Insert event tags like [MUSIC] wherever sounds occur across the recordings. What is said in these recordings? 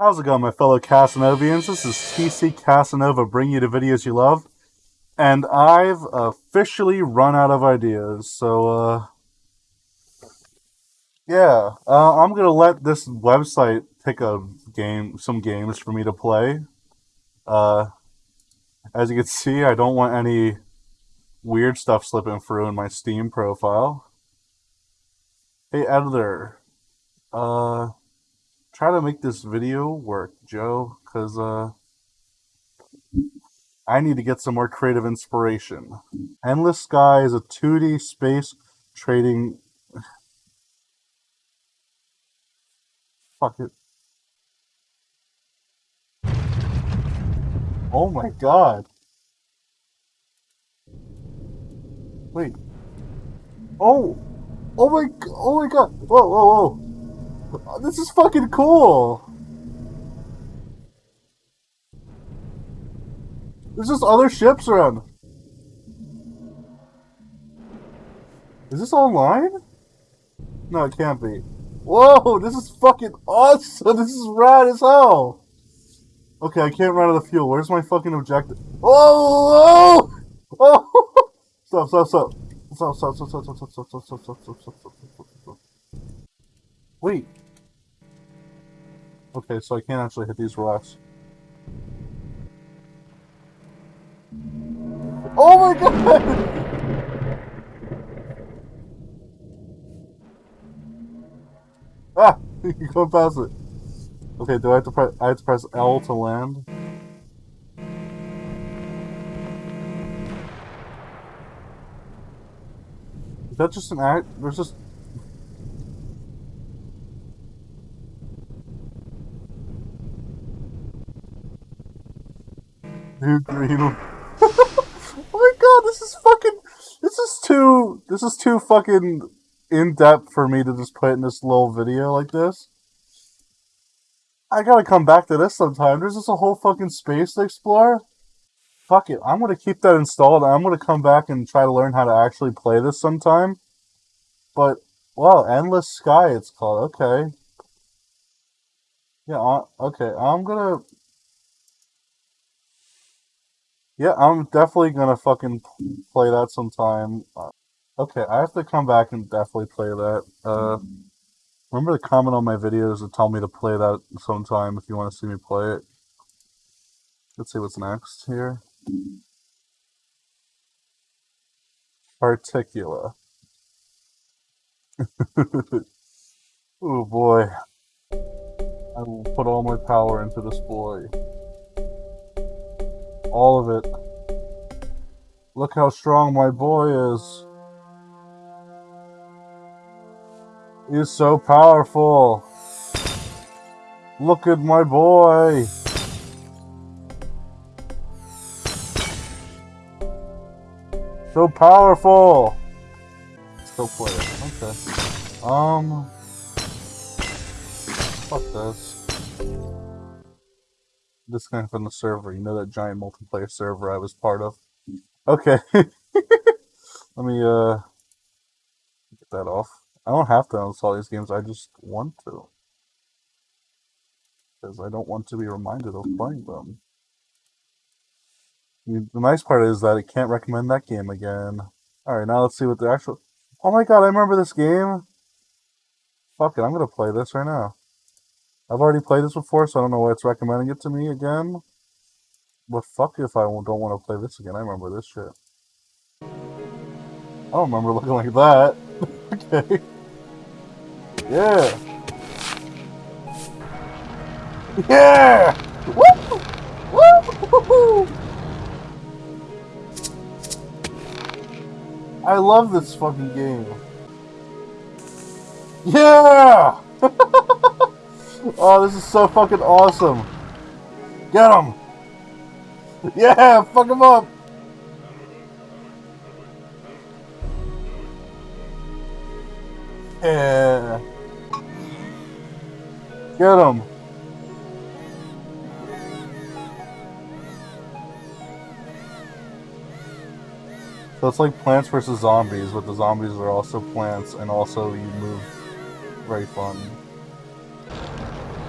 How's it going, my fellow Casanovians? This is TC Casanova bringing you the videos you love. And I've officially run out of ideas, so, uh... Yeah, uh, I'm gonna let this website pick a game, some games for me to play. Uh, as you can see, I don't want any weird stuff slipping through in my Steam profile. Hey, editor. Uh try to make this video work, Joe, because uh, I need to get some more creative inspiration. Endless Sky is a 2D space trading. Fuck it. Oh my god. Wait. Oh! Oh my, oh my god! Whoa, whoa, whoa! This is fucking cool. There's just other ships around. Is this online? No, it can't be. Whoa, this is fucking awesome. This is rad as hell. Okay, I can't run out of fuel. Where's my fucking objective? Oh! Oh! oh. Stop. Stop, stop, stop, stop, stop, stop, stop, stop, stop, stop, stop, stop, stop, stop. Wait. Okay, so I can't actually hit these rocks. Oh my god! [LAUGHS] ah! [LAUGHS] you can go past it. Okay, do I have to press I have to press L to land? Is that just an act? There's just Green. [LAUGHS] oh my god, this is fucking. This is too. This is too fucking in depth for me to just put in this little video like this. I gotta come back to this sometime. There's just a whole fucking space to explore. Fuck it. I'm gonna keep that installed. I'm gonna come back and try to learn how to actually play this sometime. But, well, Endless Sky it's called. Okay. Yeah, uh, okay. I'm gonna yeah, I'm definitely gonna fucking play that sometime. Uh, okay, I have to come back and definitely play that. Uh, remember to comment on my videos and tell me to play that sometime if you want to see me play it. Let's see what's next here. Particula. [LAUGHS] oh boy. I will put all my power into this boy. All of it. Look how strong my boy is. He's so powerful. Look at my boy. So powerful. Still play it. Okay. Um. Fuck this disconnect from the server. You know that giant multiplayer server I was part of? Okay. [LAUGHS] Let me uh get that off. I don't have to install these games, I just want to. Because I don't want to be reminded of playing them. The nice part is that it can't recommend that game again. Alright, now let's see what the actual... Oh my god, I remember this game! Fuck it, I'm gonna play this right now. I've already played this before, so I don't know why it's recommending it to me again. But fuck if I don't want to play this again. I remember this shit. I don't remember [LAUGHS] looking like that. [LAUGHS] okay. Yeah. Yeah! Woo! Woo! [LAUGHS] I love this fucking game. Yeah! Oh, this is so fucking awesome. Get him! [LAUGHS] Yeah, fuck him up! Yeah. Get him! So it's like Plants vs. Zombies, but the zombies are also plants, and also you move very fun.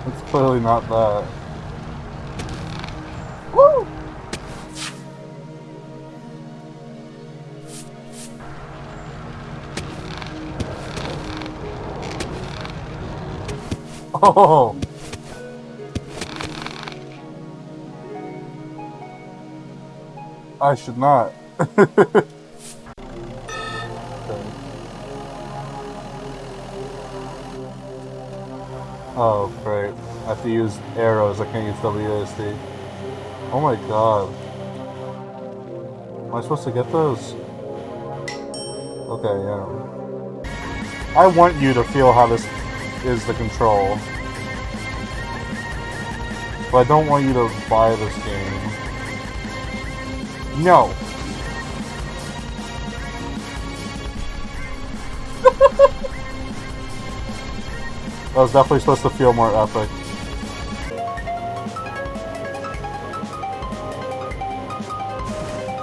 It's clearly not that. Woo! [LAUGHS] Oh! I should not. [LAUGHS] Oh, great. I have to use arrows, I can't use WASD. Oh my god. Am I supposed to get those? Okay, yeah. I want you to feel how this is the control. But I don't want you to buy this game. No! That was definitely supposed to feel more epic.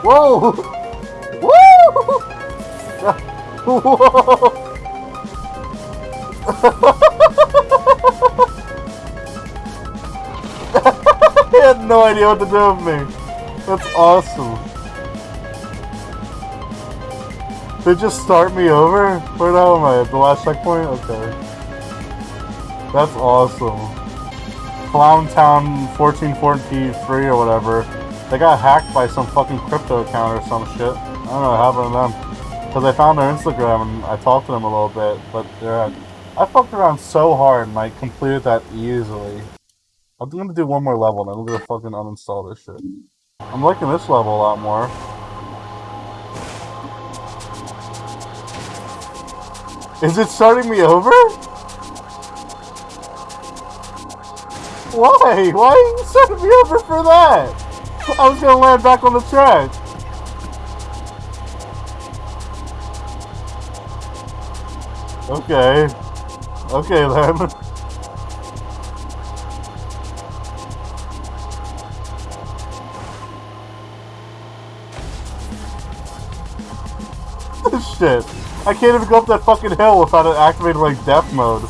Whoa! Woo! [LAUGHS] Whoa! [LAUGHS] I had no idea what to do with me. That's awesome. They just start me over? Where now am I? At the last checkpoint? Okay. That's awesome. Clowntown 1443 or whatever. They got hacked by some fucking crypto account or some shit. I don't know what happened to them. Because I found their Instagram and I talked to them a little bit, but they're I fucked around so hard and I completed that easily. I'm gonna do one more level and I'm gonna fucking uninstall this shit. I'm liking this level a lot more. Is it starting me over? Why? Why are you setting me over for that? I was gonna land back on the track. Okay. Okay then. [LAUGHS] Shit. I can't even go up that fucking hill without it activating like death mode.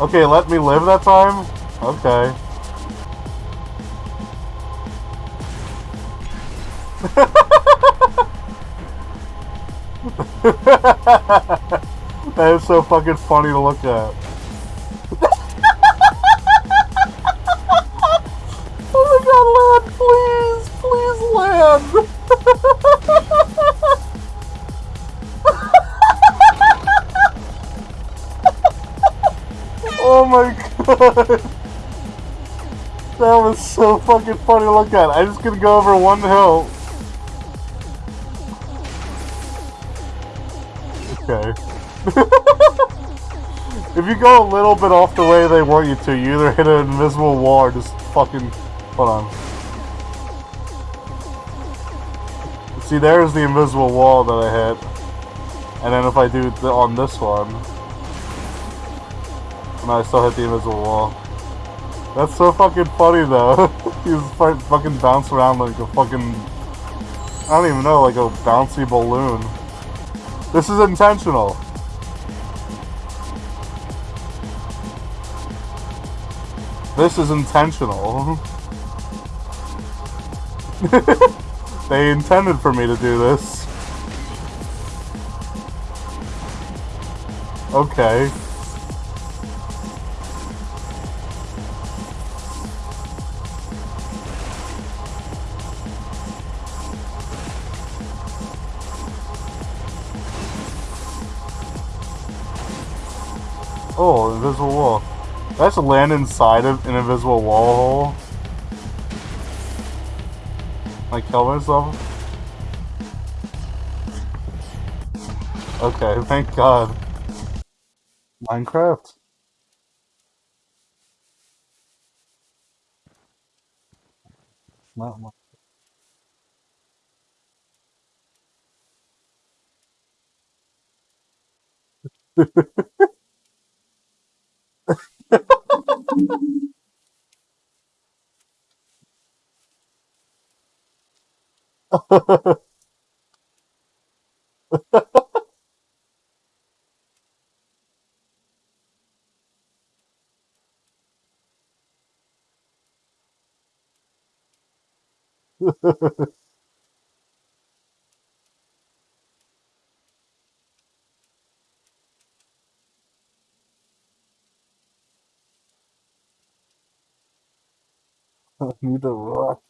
Okay, let me live that time? Okay. [LAUGHS] that is so fucking funny to look at. My [LAUGHS] god! That was so fucking funny to look at. I'm just gonna go over one hill. Okay. [LAUGHS] if you go a little bit off the way they want you to, you either hit an invisible wall or just fucking... Hold on. See, there's the invisible wall that I hit. And then if I do on this one... No, I still hit the invisible wall. That's so fucking funny though. [LAUGHS] He's fucking bounce around like a fucking... I don't even know, like a bouncy balloon. This is intentional. This is intentional. [LAUGHS] they intended for me to do this. Okay. Oh, invisible wall. Did I land inside of an invisible wall hole? Like kill myself? Okay, thank god. Minecraft. Not Minecraft. [LAUGHS] Ha, ha, ha, ha. [LAUGHS] need a rock.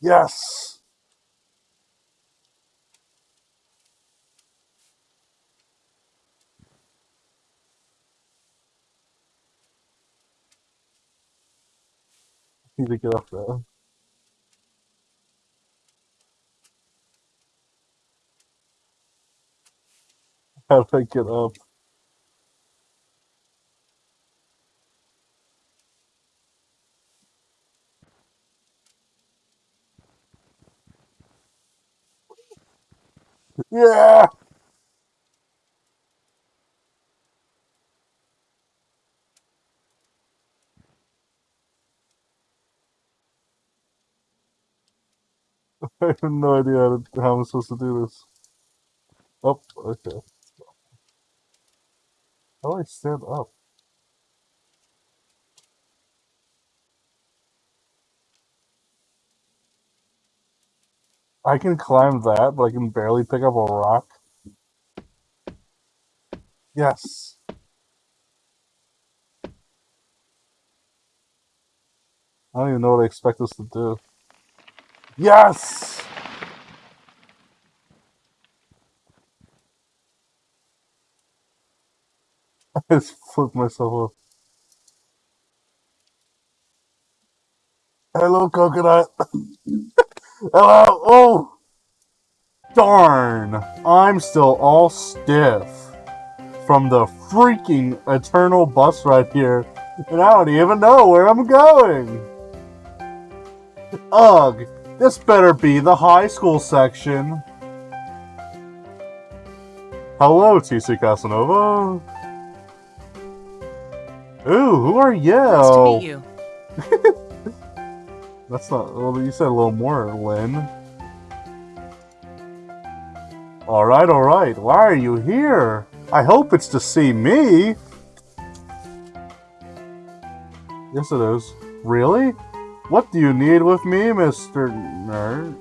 Yes! need to get up there. How do I get up? Yeah! [LAUGHS] I have no idea how I'm supposed to do this. Oh, okay. How do I stand up? I can climb that, but I can barely pick up a rock. Yes. I don't even know what I expect us to do. Yes! [LAUGHS] I just flipped myself off. Hello, coconut. [COUGHS] Hello. Oh! Darn. I'm still all stiff from the freaking eternal bus ride here, and I don't even know where I'm going. Ugh, this better be the high school section. Hello, TC Casanova. Ooh, who are you? Nice to meet you. [LAUGHS] That's not. Well, you said a little more, Lynn. Alright, alright. Why are you here? I hope it's to see me. Yes, it is. Really? What do you need with me, Mr. Nerd?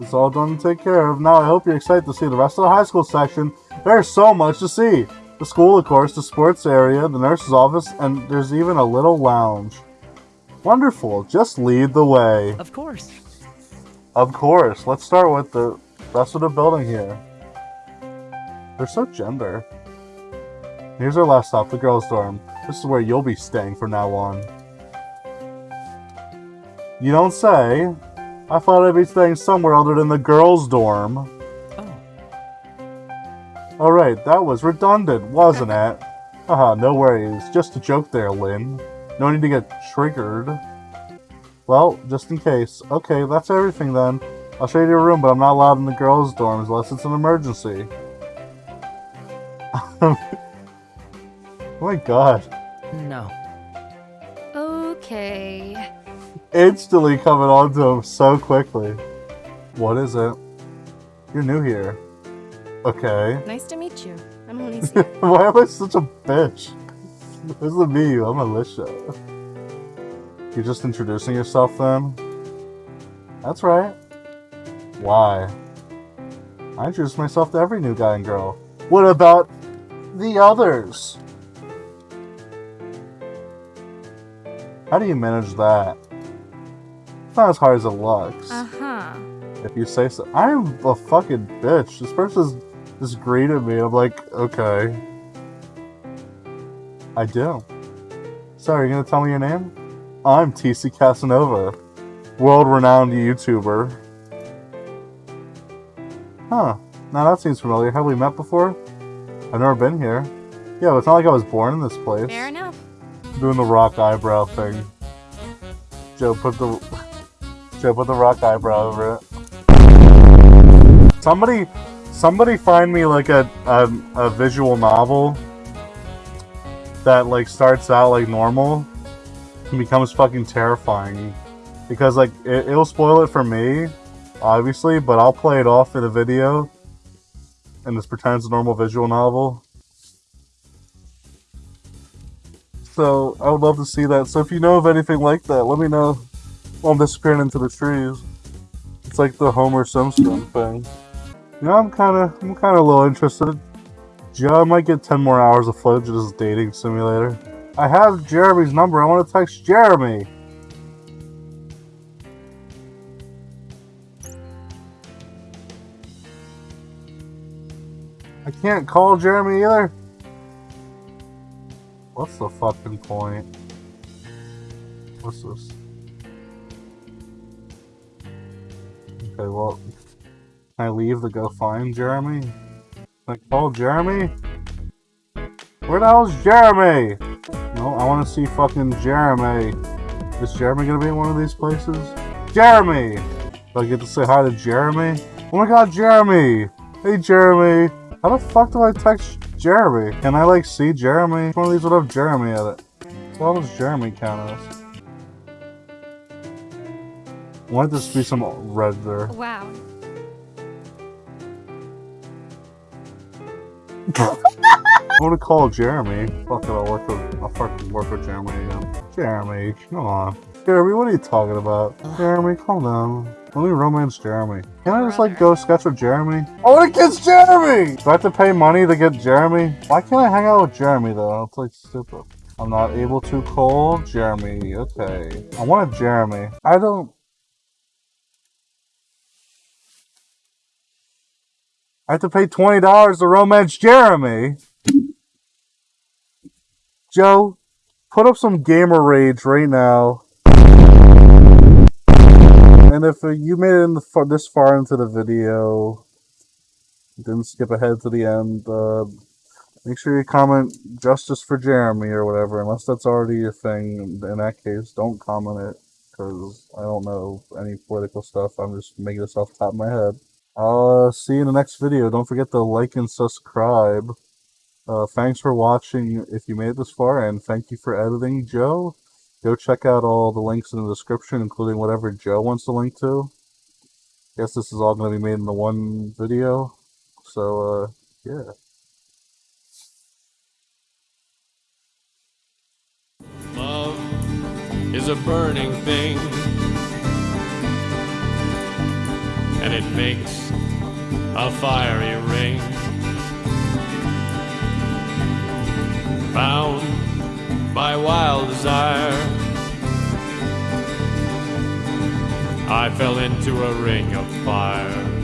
It's all done and taken care of. Now, I hope you're excited to see the rest of the high school section. There's so much to see. The school, of course, the sports area, the nurse's office, and there's even a little lounge. Wonderful. Just lead the way. Of course. Of course. Let's start with the rest of the building here. They're so gender. Here's our last stop, the girls' dorm. This is where you'll be staying from now on. You don't say. I thought I'd be staying somewhere other than the girls' dorm. Alright, that was redundant, wasn't it? Haha, no worries. Just a joke there, Lynn. No need to get triggered. Well, just in case. Okay, that's everything then. I'll show you your room, but I'm not allowed in the girls' dorms unless it's an emergency. [LAUGHS] oh my god. no. Okay. Instantly coming onto him so quickly. What is it? You're new here. Okay. Nice to meet you. I'm [LAUGHS] Alicia. Why am I such a bitch? This is me, I'm Alicia. You're just introducing yourself then? That's right. Why? I introduce myself to every new guy and girl. What about the others? How do you manage that? It's not as hard as it looks. uh-huh. If you say so. I'm a fucking bitch. This person's just greeted me. I'm like, okay. I do. Sorry, you gonna tell me your name? I'm TC Casanova, world-renowned YouTuber. Huh. Now that seems familiar. Have we met before? I've never been here. Yeah, but it's not like I was born in this place. Fair enough. Doing the rock eyebrow thing. Joe put the Joe put the rock eyebrow over it. Somebody, somebody find me like a a, a visual novel that like starts out like normal and becomes fucking terrifying because like it, it'll spoil it for me, obviously, but I'll play it off in a video and this pretends a normal visual novel. So I would love to see that. So if you know of anything like that, let me know. I'm disappearing into the trees. It's like the Homer Simpson thing. You know, I'm kind of, I'm kind of a little interested. Joe, I might get 10 more hours of footage of this dating simulator. I have Jeremy's number. I want to text Jeremy. I can't call Jeremy either. What's the fucking point? What's this? Okay, well, I leave to go find Jeremy? Like, I call Jeremy? Where the hell's Jeremy? No, I want to see fucking Jeremy. Is Jeremy gonna be in one of these places? Jeremy! Do I get to say hi to Jeremy? Oh my god, Jeremy! Hey, Jeremy! How the fuck do I text Jeremy? Can I, like, see Jeremy? One of these would have Jeremy at it? What does Jeremy count as? Why would this be some red there? Wow. I want to call Jeremy. Fuck it, I'll work with, I'll fucking work with Jeremy again. Jeremy, come on. Jeremy, what are you talking about? Jeremy, calm down. Let me romance Jeremy. Can I just like go sketch with Jeremy? I want to kiss Jeremy! Do I have to pay money to get Jeremy? Why can't I hang out with Jeremy though? It's like stupid. I'm not able to call Jeremy. Okay. I want a Jeremy. I don't... I have to pay $20 to romance Jeremy. Joe, put up some gamer rage right now. And if you made it in the this far into the video, didn't skip ahead to the end, uh, make sure you comment justice for Jeremy or whatever, unless that's already a thing. In that case, don't comment it, because I don't know any political stuff. I'm just making this off the top of my head. Uh, see you in the next video. Don't forget to like and subscribe. Uh, thanks for watching if you made it this far, and thank you for editing, Joe. Go check out all the links in the description, including whatever Joe wants to link to. Guess this is all going to be made in the one video. So, uh, yeah. Love is a burning thing, and it makes a fiery ring. Bound by wild desire, I fell into a ring of fire.